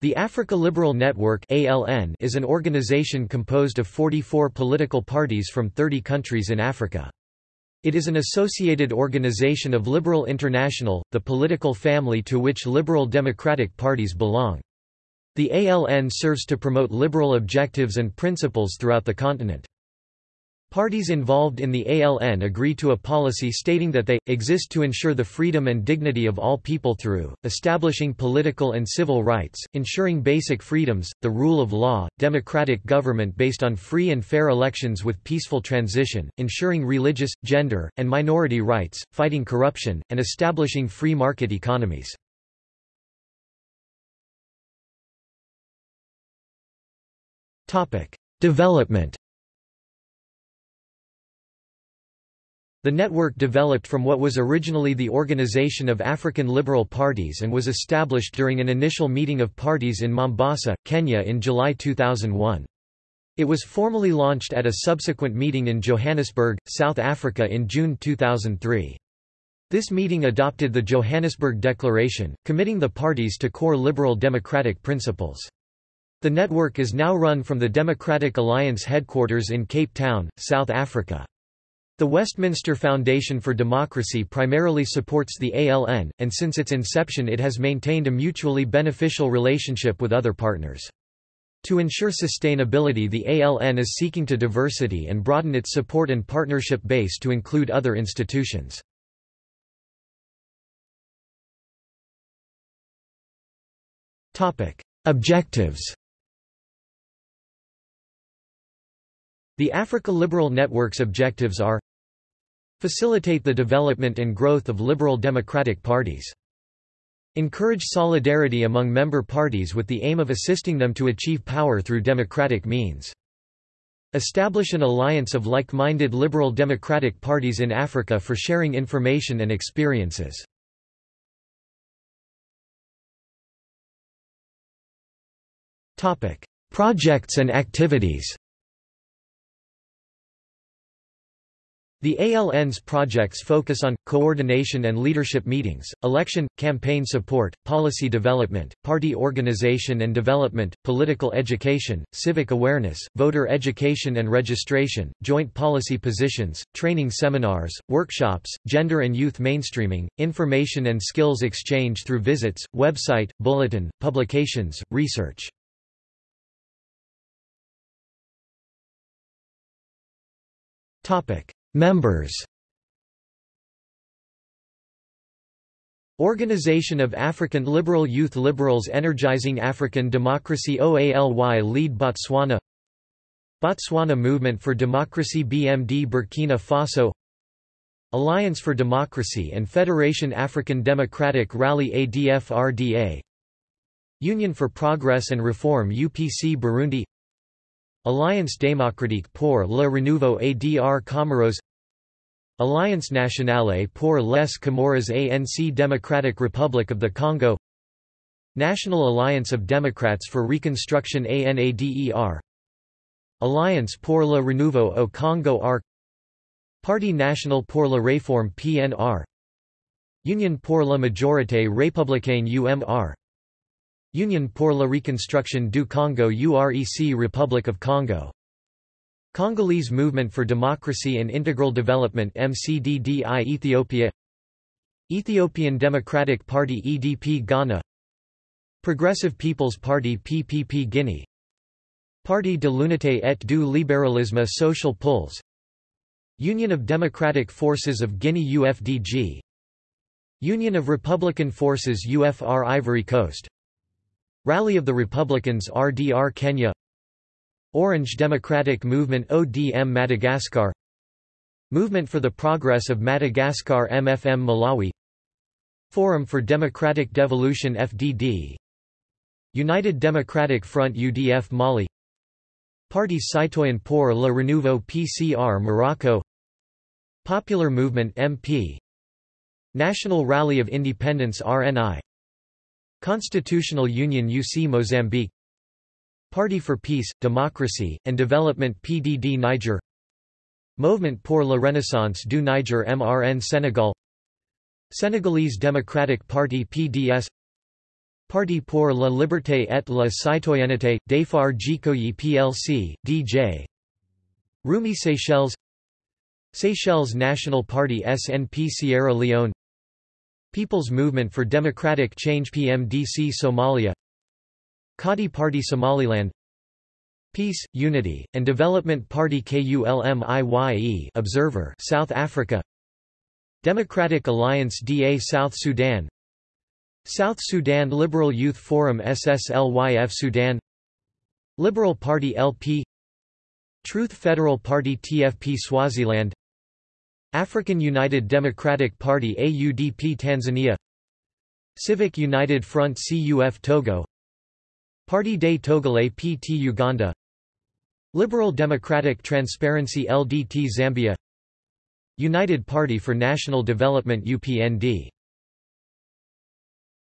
The Africa Liberal Network (ALN) is an organization composed of 44 political parties from 30 countries in Africa. It is an associated organization of Liberal International, the political family to which liberal democratic parties belong. The ALN serves to promote liberal objectives and principles throughout the continent. Parties involved in the ALN agree to a policy stating that they, exist to ensure the freedom and dignity of all people through, establishing political and civil rights, ensuring basic freedoms, the rule of law, democratic government based on free and fair elections with peaceful transition, ensuring religious, gender, and minority rights, fighting corruption, and establishing free market economies. Development The network developed from what was originally the Organization of African Liberal Parties and was established during an initial meeting of parties in Mombasa, Kenya in July 2001. It was formally launched at a subsequent meeting in Johannesburg, South Africa in June 2003. This meeting adopted the Johannesburg Declaration, committing the parties to core liberal democratic principles. The network is now run from the Democratic Alliance headquarters in Cape Town, South Africa. The Westminster Foundation for Democracy primarily supports the ALN, and since its inception it has maintained a mutually beneficial relationship with other partners. To ensure sustainability the ALN is seeking to diversity and broaden its support and partnership base to include other institutions. Objectives The Africa Liberal Network's objectives are Facilitate the development and growth of liberal democratic parties. Encourage solidarity among member parties with the aim of assisting them to achieve power through democratic means. Establish an alliance of like-minded liberal democratic parties in Africa for sharing information and experiences. Projects and activities The ALN's projects focus on, coordination and leadership meetings, election, campaign support, policy development, party organization and development, political education, civic awareness, voter education and registration, joint policy positions, training seminars, workshops, gender and youth mainstreaming, information and skills exchange through visits, website, bulletin, publications, research. Topic Members. Organization of African Liberal Youth Liberals Energizing African Democracy OALY Lead Botswana. Botswana Movement for Democracy BMD Burkina Faso. Alliance for Democracy and Federation African Democratic Rally ADF-RDA Union for Progress and Reform UPC Burundi Alliance démocratique pour le renouveau ADR Comoros Alliance nationale pour les Comores ANC Democratic Republic of the Congo National Alliance of Democrats for Reconstruction ANADER Alliance pour le renouveau au Congo ARC Parti national pour la réforme PNR Union pour la majorité républicaine UMR Union pour la reconstruction du Congo UREC Republic of Congo. Congolese Movement for Democracy and Integral Development MCDDI Ethiopia. Ethiopian Democratic Party EDP Ghana. Progressive People's Party PPP Guinea. Parti de l'Unité et du Libéralisme Social Pulse Union of Democratic Forces of Guinea UFDG Union of Republican Forces UFR Ivory Coast Rally of the Republicans RDR Kenya. Orange Democratic Movement ODM Madagascar. Movement for the Progress of Madagascar MFM Malawi. Forum for Democratic Devolution FDD United Democratic Front UDF Mali. Parti Citoyen pour le Renouveau PCR Morocco. Popular Movement MP National Rally of Independence RNI Constitutional Union UC Mozambique. Party for Peace, Democracy, and Development PDD Niger. Movement pour la Renaissance du Niger MRN Senegal Senegalese Democratic Party PDS Parti pour la liberté et la citoyenneté, Dafar Jikoyi plc, DJ Rumi Seychelles. Seychelles National Party SNP Sierra Leone People's Movement for Democratic Change PMDC Somalia Kadi Party Somaliland Peace, Unity, and Development Party KULMIYE Observer South Africa Democratic Alliance DA South Sudan South Sudan Liberal Youth Forum SSLYF Sudan Liberal Party LP Truth Federal Party TFP Swaziland African United Democratic Party AUDP Tanzania Civic United Front CUF Togo Parti des Togolais PT Uganda Liberal Democratic Transparency LDT Zambia United Party for National Development UPND